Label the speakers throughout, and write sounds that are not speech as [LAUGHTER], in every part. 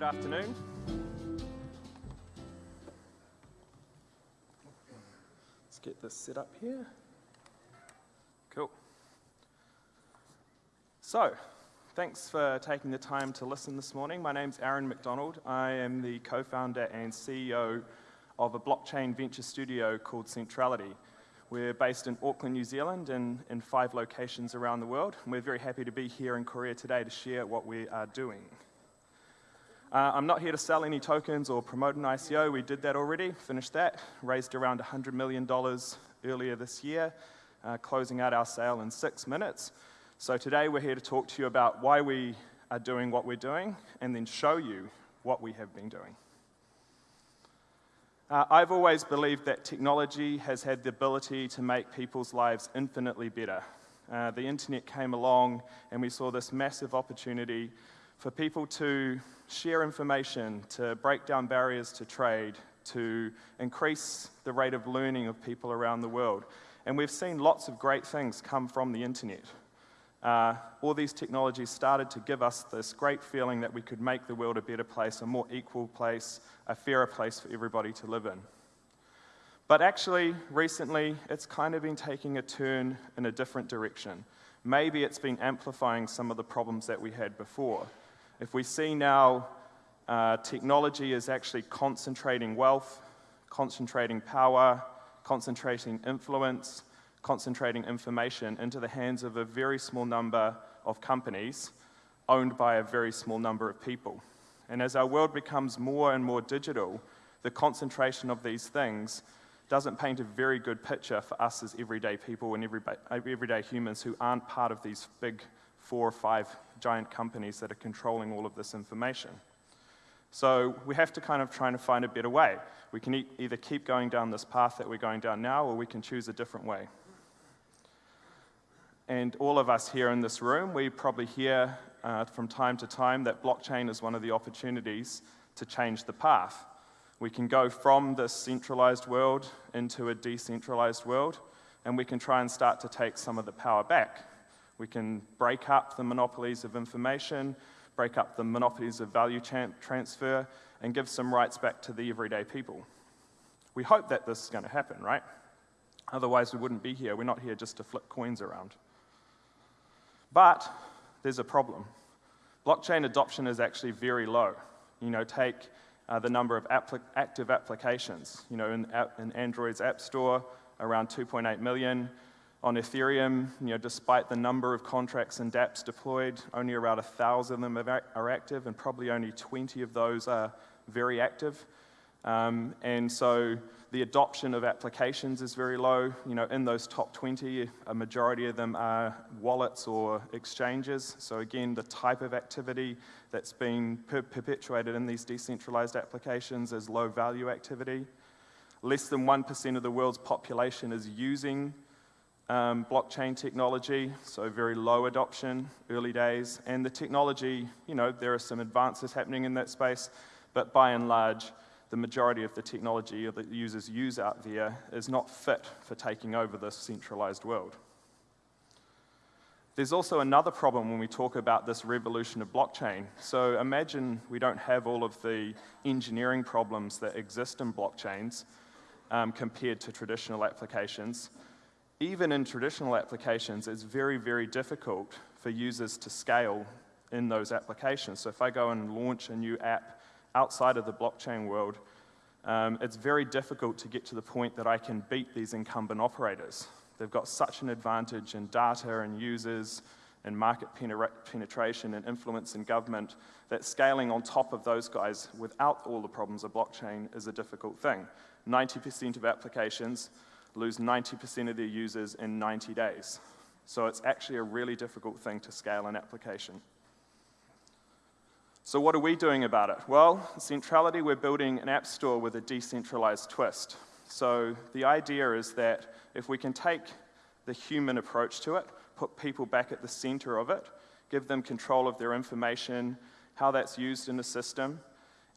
Speaker 1: good afternoon. Let's get this set up here. Cool. So, thanks for taking the time to listen this morning. My name's Aaron McDonald. I am the co-founder and CEO of a blockchain venture studio called Centrality. We're based in Auckland, New Zealand, and in five locations around the world. We're very happy to be here in Korea today to share what we are doing. Uh, I'm not here to sell any tokens or promote an ICO. We did that already, finished that, raised around $100 million earlier this year, uh, closing out our sale in six minutes. So today we're here to talk to you about why we are doing what we're doing and then show you what we have been doing. Uh, I've always believed that technology has had the ability to make people's lives infinitely better. Uh, the internet came along and we saw this massive opportunity for people to share information, to break down barriers to trade, to increase the rate of learning of people around the world. And we've seen lots of great things come from the internet. Uh, all these technologies started to give us this great feeling that we could make the world a better place, a more equal place, a fairer place for everybody to live in. But actually, recently, it's kind of been taking a turn in a different direction. Maybe it's been amplifying some of the problems that we had before. If we see now uh, technology is actually concentrating wealth, concentrating power, concentrating influence, concentrating information into the hands of a very small number of companies owned by a very small number of people. And as our world becomes more and more digital, the concentration of these things doesn't paint a very good picture for us as everyday people and everyday humans who aren't part of these big four or five giant companies that are controlling all of this information. So we have to kind of try and find a better way. We can e either keep going down this path that we're going down now, or we can choose a different way. And all of us here in this room, we probably hear uh, from time to time that blockchain is one of the opportunities to change the path. We can go from this centralized world into a decentralized world, and we can try and start to take some of the power back. We can break up the monopolies of information, break up the monopolies of value transfer, and give some rights back to the everyday people. We hope that this is going to happen, right? Otherwise, we wouldn't be here. We're not here just to flip coins around. But there's a problem. Blockchain adoption is actually very low. You know, take uh, the number of active applications. You know, in, in Android's App Store, around 2.8 million. On Ethereum, you know, despite the number of contracts and dApps deployed, only around 1,000 of them are active, and probably only 20 of those are very active. Um, and so the adoption of applications is very low. You know, in those top 20, a majority of them are wallets or exchanges. So again, the type of activity that's per perpetuated in these decentralized applications is low value activity. Less than 1% of the world's population is using um, blockchain technology, so very low adoption, early days. And the technology, you know, there are some advances happening in that space, but by and large, the majority of the technology that users use out there is not fit for taking over this centralized world. There's also another problem when we talk about this revolution of blockchain. So imagine we don't have all of the engineering problems that exist in blockchains um, compared to traditional applications even in traditional applications, it's very, very difficult for users to scale in those applications. So if I go and launch a new app outside of the blockchain world, um, it's very difficult to get to the point that I can beat these incumbent operators. They've got such an advantage in data and users and market penetration and influence in government that scaling on top of those guys without all the problems of blockchain is a difficult thing. 90% of applications lose 90% of their users in 90 days. So it's actually a really difficult thing to scale an application. So what are we doing about it? Well, Centrality, we're building an app store with a decentralized twist. So the idea is that if we can take the human approach to it, put people back at the center of it, give them control of their information, how that's used in the system,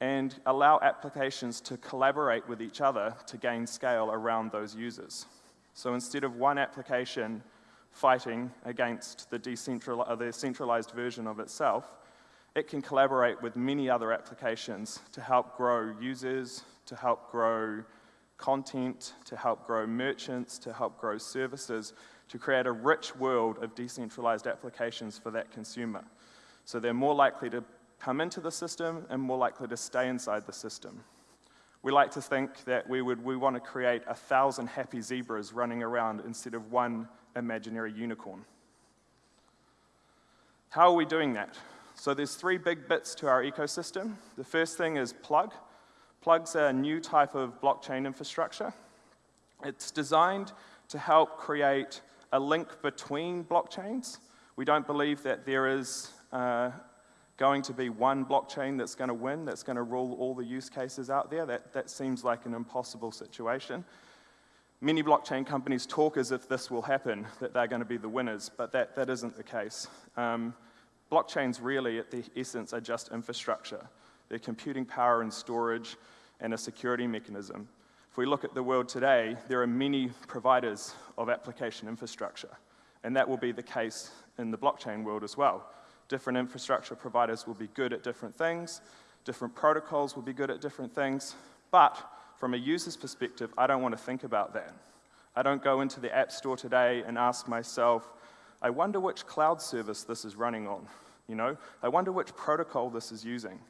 Speaker 1: and allow applications to collaborate with each other to gain scale around those users. So instead of one application fighting against the, decentral, uh, the centralized version of itself, it can collaborate with many other applications to help grow users, to help grow content, to help grow merchants, to help grow services, to create a rich world of decentralized applications for that consumer. So they're more likely to come into the system and more likely to stay inside the system. We like to think that we would we want to create a thousand happy zebras running around instead of one imaginary unicorn. How are we doing that? So there's three big bits to our ecosystem. The first thing is Plug. Plug's a new type of blockchain infrastructure. It's designed to help create a link between blockchains. We don't believe that there is uh, going to be one blockchain that's going to win, that's going to rule all the use cases out there. That, that seems like an impossible situation. Many blockchain companies talk as if this will happen, that they're going to be the winners, but that, that isn't the case. Um, blockchains really, at the essence, are just infrastructure. They're computing power and storage and a security mechanism. If we look at the world today, there are many providers of application infrastructure, and that will be the case in the blockchain world as well. Different infrastructure providers will be good at different things, different protocols will be good at different things, but from a user's perspective, I don't want to think about that. I don't go into the App Store today and ask myself, I wonder which cloud service this is running on. You know, I wonder which protocol this is using.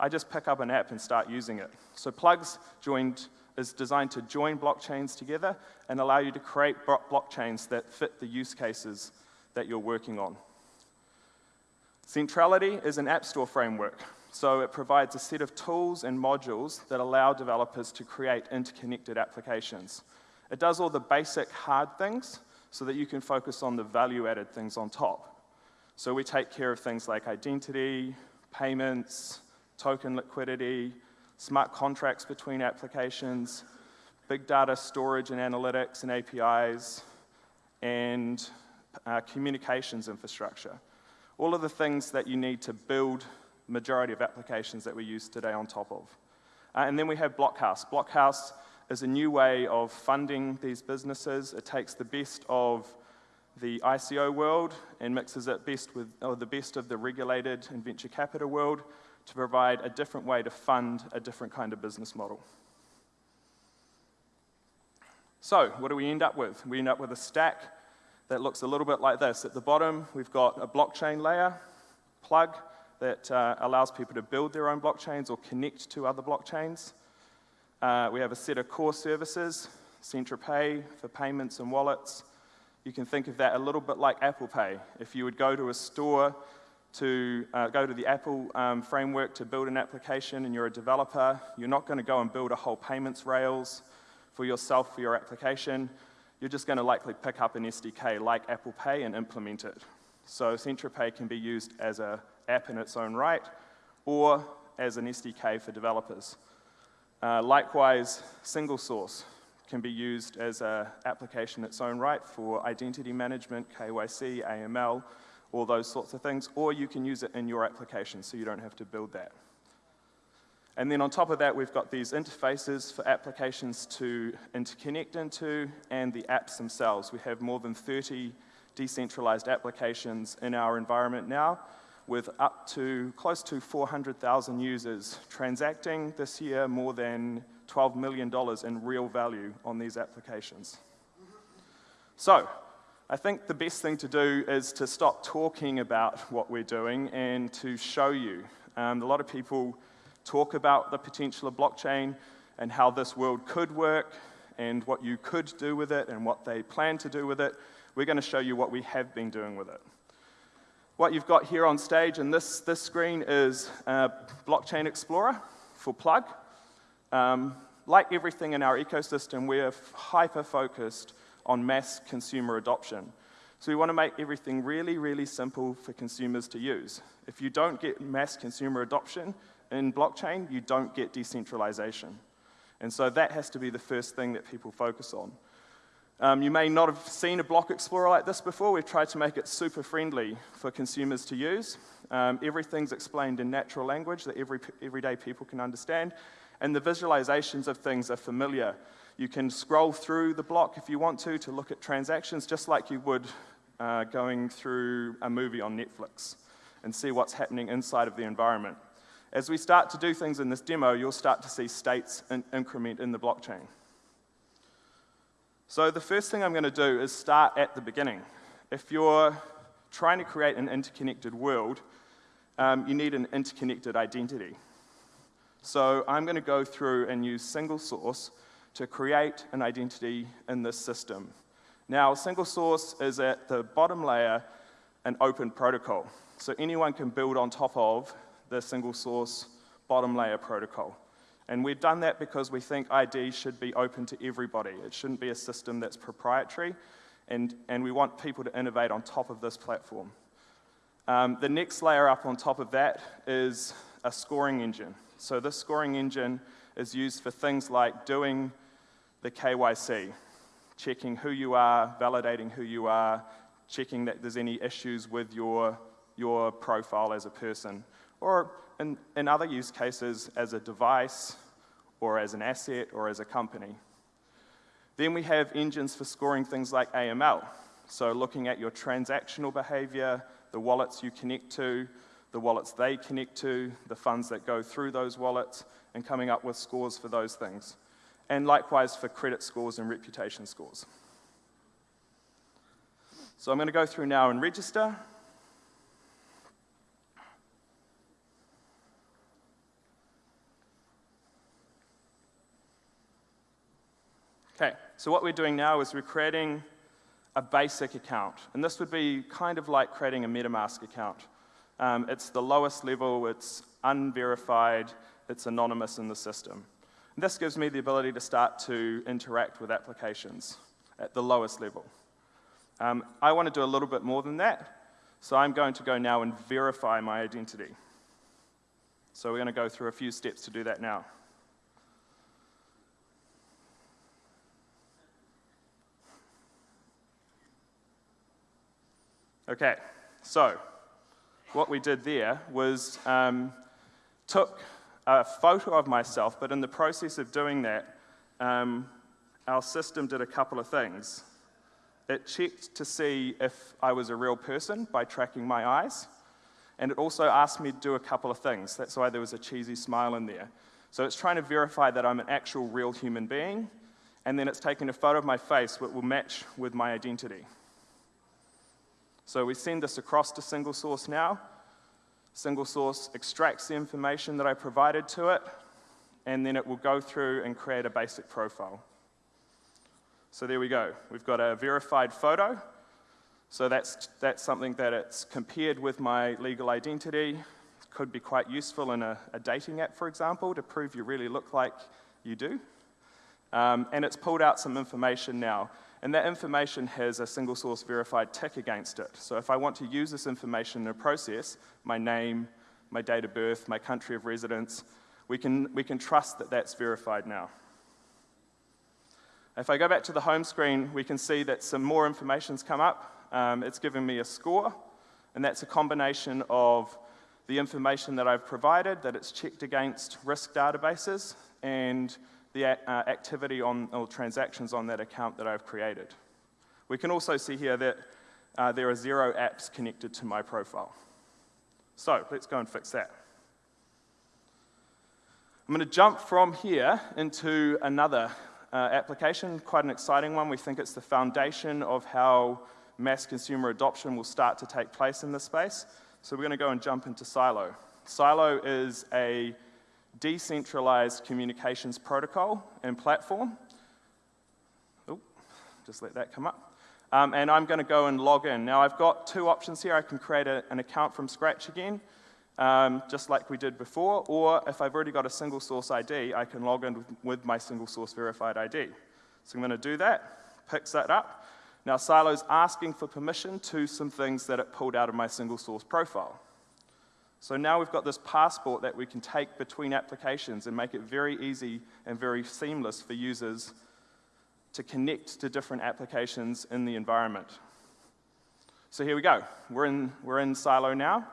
Speaker 1: I just pick up an app and start using it. So Plugs joined, is designed to join blockchains together and allow you to create blockchains that fit the use cases that you're working on. Centrality is an App Store framework, so it provides a set of tools and modules that allow developers to create interconnected applications. It does all the basic hard things so that you can focus on the value-added things on top. So we take care of things like identity, payments, token liquidity, smart contracts between applications, big data storage and analytics and APIs, and uh, communications infrastructure. All of the things that you need to build majority of applications that we use today on top of. Uh, and then we have Blockhouse. Blockhouse is a new way of funding these businesses. It takes the best of the ICO world and mixes it best with, or the best of the regulated and venture capital world to provide a different way to fund a different kind of business model. So, what do we end up with? We end up with a stack that looks a little bit like this. At the bottom, we've got a blockchain layer, plug, that uh, allows people to build their own blockchains or connect to other blockchains. Uh, we have a set of core services, CentraPay for payments and wallets. You can think of that a little bit like Apple Pay. If you would go to a store to uh, go to the Apple um, framework to build an application and you're a developer, you're not going to go and build a whole payments rails for yourself for your application you're just going to likely pick up an SDK like Apple Pay and implement it. So CentraPay can be used as an app in its own right or as an SDK for developers. Uh, likewise, single source can be used as an application in its own right for identity management, KYC, AML, all those sorts of things, or you can use it in your application so you don't have to build that. And then on top of that, we've got these interfaces for applications to interconnect into and the apps themselves. We have more than 30 decentralized applications in our environment now with up to close to 400,000 users transacting this year more than $12 million in real value on these applications. So, I think the best thing to do is to stop talking about what we're doing and to show you. Um, a lot of people talk about the potential of blockchain and how this world could work and what you could do with it and what they plan to do with it. We're going to show you what we have been doing with it. What you've got here on stage and this, this screen is Blockchain Explorer for Plug. Um, like everything in our ecosystem, we're hyper-focused on mass consumer adoption. So we want to make everything really, really simple for consumers to use. If you don't get mass consumer adoption, in blockchain, you don't get decentralization. And so that has to be the first thing that people focus on. Um, you may not have seen a block explorer like this before. We've tried to make it super friendly for consumers to use. Um, everything's explained in natural language that every, everyday people can understand. And the visualizations of things are familiar. You can scroll through the block if you want to to look at transactions just like you would uh, going through a movie on Netflix. and see what's happening inside of the environment. As we start to do things in this demo, you'll start to see states in increment in the blockchain. So the first thing I'm going to do is start at the beginning. If you're trying to create an interconnected world, um, you need an interconnected identity. So I'm going to go through and use single source to create an identity in this system. Now, single source is at the bottom layer an open protocol. So anyone can build on top of the single source bottom layer protocol. And we've done that because we think ID should be open to everybody. It shouldn't be a system that's proprietary, and, and we want people to innovate on top of this platform. Um, the next layer up on top of that is a scoring engine. So this scoring engine is used for things like doing the KYC, checking who you are, validating who you are, checking that there's any issues with your, your profile as a person, or in, in other use cases as a device, or as an asset, or as a company. Then we have engines for scoring things like AML. So looking at your transactional behavior, the wallets you connect to, the wallets they connect to, the funds that go through those wallets, and coming up with scores for those things. And likewise for credit scores and reputation scores. So I'm going to go through now and register. So what we're doing now is we're creating a basic account. And this would be kind of like creating a MetaMask account. Um, it's the lowest level, it's unverified, it's anonymous in the system. And this gives me the ability to start to interact with applications at the lowest level. Um, I want to do a little bit more than that, so I'm going to go now and verify my identity. So we're going to go through a few steps to do that now. Okay, so what we did there was um, took a photo of myself, but in the process of doing that, um, our system did a couple of things. It checked to see if I was a real person by tracking my eyes, and it also asked me to do a couple of things. That's why there was a cheesy smile in there. So it's trying to verify that I'm an actual real human being, and then it's taking a photo of my face that will match with my identity. So we send this across to single source now. Single source extracts the information that I provided to it, and then it will go through and create a basic profile. So there we go. We've got a verified photo. So that's, that's something that it's compared with my legal identity. Could be quite useful in a, a dating app, for example, to prove you really look like you do. Um, and it's pulled out some information now. And that information has a single source verified tick against it. So if I want to use this information in a process, my name, my date of birth, my country of residence, we can, we can trust that that's verified now. If I go back to the home screen, we can see that some more information's come up. Um, it's giving me a score, and that's a combination of the information that I've provided, that it's checked against risk databases, and the uh, activity on, or transactions on that account that I've created. We can also see here that uh, there are zero apps connected to my profile. So let's go and fix that. I'm going to jump from here into another uh, application, quite an exciting one. We think it's the foundation of how mass consumer adoption will start to take place in this space. So we're going to go and jump into Sylo. Sylo is a decentralized communications protocol and platform. Oh, just let that come up. Um, and I'm going to go and log in. Now, I've got two options here. I can create a, an account from scratch again, um, just like we did before, or if I've already got a single source ID, I can log in with, with my single source verified ID. So I'm going to do that, picks that up. Now, Sylo's asking for permission to some things that it pulled out of my single source profile. So now we've got this passport that we can take between applications and make it very easy and very seamless for users to connect to different applications in the environment. So here we go. We're in, we're in Sylo now.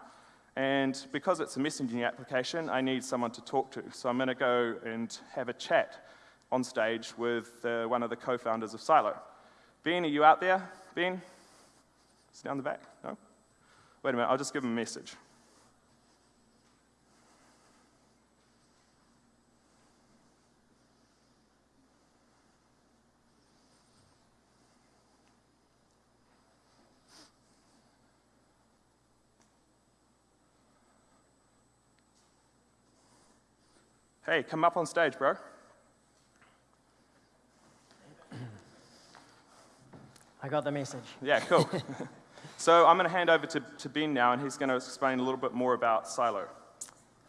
Speaker 1: And because it's a messaging application, I need someone to talk to. So I'm going to go and have a chat on stage with uh, one of the co-founders of Sylo. Ben, are you out there? Ben? Is down the back? No? Wait a minute, I'll just give him a message. Hey, come up on stage, bro.
Speaker 2: I got the message.
Speaker 1: Yeah, cool. [LAUGHS] so I'm going to hand over to, to Ben now, and he's going to explain a little bit more about Sylo.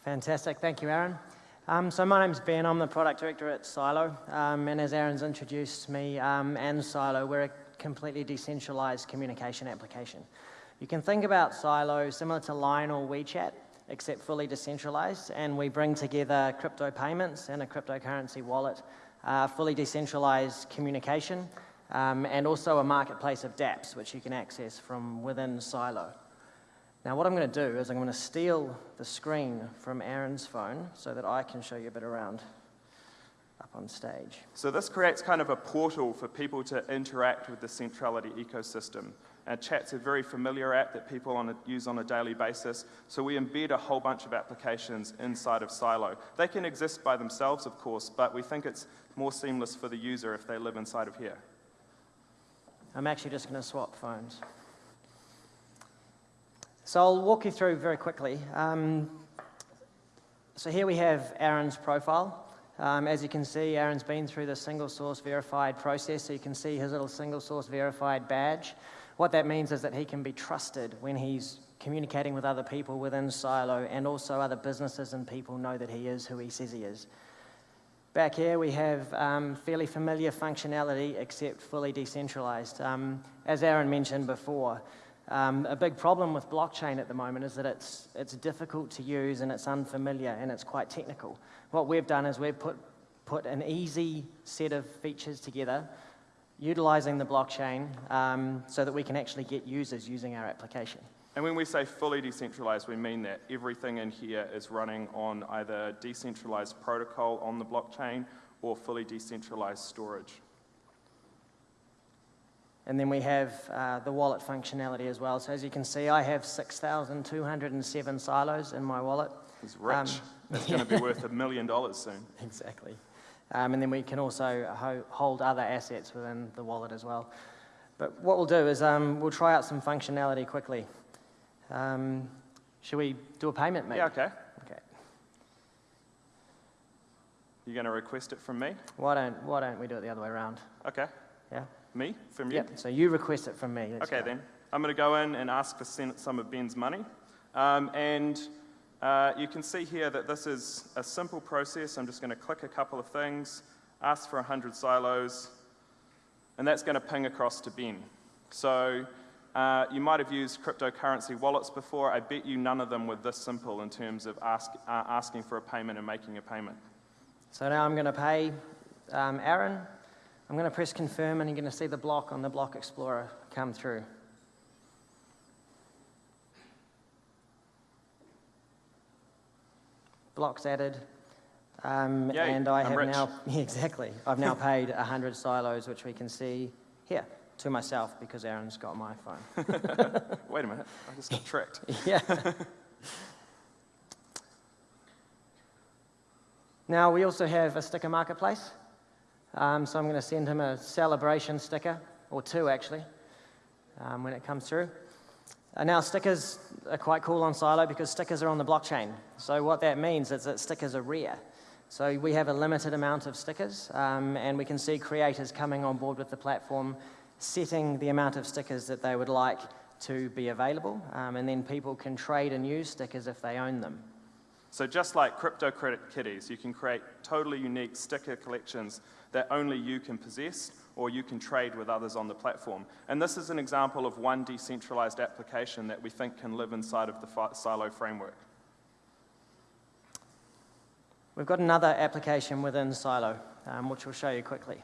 Speaker 2: Fantastic. Thank you, Aaron. Um, so my name's Ben. I'm the product director at Sylo. Um, and as Aaron's introduced me um, and Sylo, we're a completely decentralized communication application. You can think about Sylo similar to Line or WeChat, except fully decentralized. And we bring together crypto payments and a cryptocurrency wallet, uh, fully decentralized communication, um, and also a marketplace of dApps, which you can access from within Sylo. Now what I'm going to do is I'm going to steal the screen from Aaron's phone so that I can show you a bit around up on stage.
Speaker 1: So this creates kind of a portal for people to interact with the Centrality ecosystem. And Chat's a very familiar app that people on a, use on a daily basis. So we embed a whole bunch of applications inside of Sylo. They can exist by themselves, of course, but we think it's more seamless for the user if they live inside of here.
Speaker 2: I'm actually just going to swap phones. So I'll walk you through very quickly. Um, so here we have Aaron's profile. Um, as you can see, Aaron's been through the single source verified process, so you can see his little single source verified badge. What that means is that he can be trusted when he's communicating with other people within Sylo, and also other businesses and people know that he is who he says he is. Back here we have um, fairly familiar functionality except fully decentralized. Um, as Aaron mentioned before, um, a big problem with blockchain at the moment is that it's, it's difficult to use and it's unfamiliar and it's quite technical. What we've done is we've put, put an easy set of features together utilizing the blockchain um, so that we can actually get users using our application.
Speaker 1: And when we say fully decentralized, we mean that everything in here is running on either decentralized protocol on the blockchain or fully decentralized storage.
Speaker 2: And then we have uh, the wallet functionality as well. So as you can see, I have 6,207 Sylos in my wallet.
Speaker 1: It's rich. Um, That's going to be [LAUGHS] worth a million dollars soon.
Speaker 2: Exactly. Um, and then we can also ho hold other assets within the wallet as well. But what we'll do is um, we'll try out some functionality quickly. Um, should we do a payment, maybe?
Speaker 1: Yeah, okay.
Speaker 2: Okay.
Speaker 1: You're going to request it from me?
Speaker 2: Why don't, why don't we do it the other way around?
Speaker 1: Okay.
Speaker 2: Yeah?
Speaker 1: Me? From you?
Speaker 2: Yep, so you request it from me.
Speaker 1: Let's okay,
Speaker 2: go.
Speaker 1: then. I'm going to go in and ask for some of Ben's money. Um, and uh, you can see here that this is a simple process. I'm just going to click a couple of things, ask for 100 Sylos, and that's going to ping across to Ben. So uh, you might have used cryptocurrency wallets before. I bet you none of them were this simple in terms of ask, uh, asking for a payment and making a payment.
Speaker 2: So now I'm going to pay um, Aaron. I'm going to press confirm and you're going to see the block on the Block Explorer come through. Blocks added. Um, and I
Speaker 1: I'm
Speaker 2: have
Speaker 1: rich.
Speaker 2: now, [LAUGHS] exactly, I've now [LAUGHS] paid 100 Sylos, which we can see here to myself because Aaron's got my phone. [LAUGHS]
Speaker 1: Wait a minute, I just got tricked.
Speaker 2: yeah. now we also have a sticker marketplace. Um, so I'm going to send him a celebration sticker, or two actually, um, when it comes through. Now stickers are quite cool on Sylo because stickers are on the blockchain. So what that means is that stickers are rare. So we have a limited amount of stickers, um, and we can see creators coming on board with the platform setting the amount of stickers that they would like to be available, um, and then people can trade and use stickers if they own them.
Speaker 1: So just like crypto credit kitties, you can create totally unique sticker collections that only you can possess or you can trade with others on the platform. And this is an example of one decentralized application that we think can live inside of the Sylo framework.
Speaker 2: We've got another application within Sylo, um, which we'll show you quickly.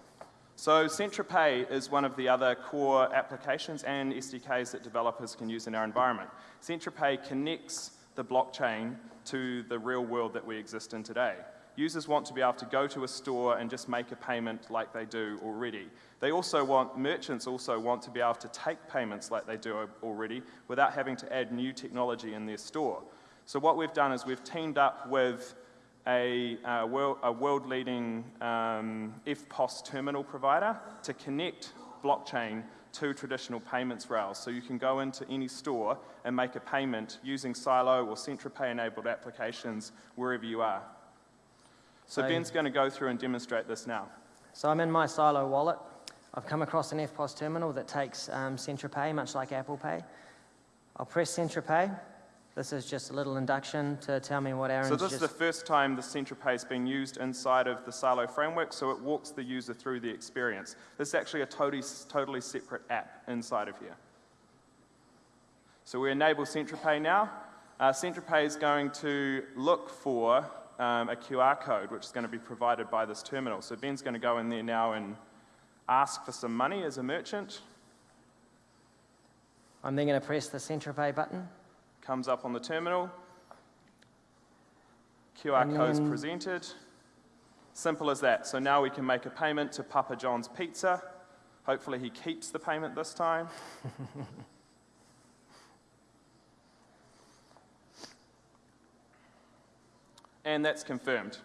Speaker 1: So CentraPay is one of the other core applications and SDKs that developers can use in our environment. CentraPay connects the blockchain to the real world that we exist in today. Users want to be able to go to a store and just make a payment like they do already. They also want, merchants also want to be able to take payments like they do already without having to add new technology in their store. So what we've done is we've teamed up with a, a, world, a world-leading um, EFTPOS terminal provider to connect blockchain to traditional payments rails. So you can go into any store and make a payment using Sylo or CentraPay-enabled applications wherever you are. So
Speaker 2: So-
Speaker 1: Ben's going to go through and demonstrate this now.
Speaker 2: So I'm in my Sylo wallet. I've come across an EFTPOS terminal that takes um, CentraPay, much like Apple Pay. I'll press CentraPay. This is just a little induction to tell me what Aaron's
Speaker 1: So this is the first time the CentraPay has been used inside of the Sylo framework, so it walks the user through the experience. This is actually a totally, totally separate app inside of here. So we enable CentraPay now. Uh, CentraPay is going to look for um, a QR code, which is going to be provided by this terminal. So Ben's going to go in there now and ask for some money as a merchant.
Speaker 2: I'm then going to press the CentraPay button.
Speaker 1: Comes up on the terminal. QR code
Speaker 2: then-
Speaker 1: presented. Simple as that. So now we can make a payment to Papa John's Pizza. Hopefully he keeps the payment this time. [LAUGHS] and that's confirmed.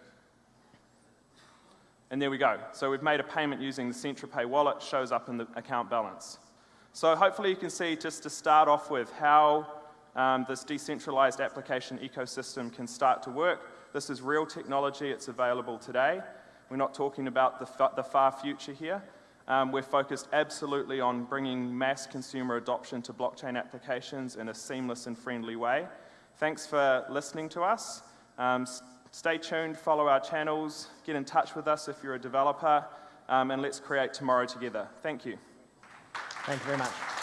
Speaker 1: And there we go. So we've made a payment using the CentraPay wallet, shows up in the account balance. So hopefully you can see, just to start off with, how um, this decentralized application ecosystem can start to work. This is real technology, it's available today. We're not talking about the, fa- the far future here. Um, we're focused absolutely on bringing mass consumer adoption to blockchain applications in a seamless and friendly way. Thanks for listening to us. Um, stay tuned, follow our channels, get in touch with us if you're a developer, um, and let's create tomorrow together. Thank you.
Speaker 2: Thank you very much.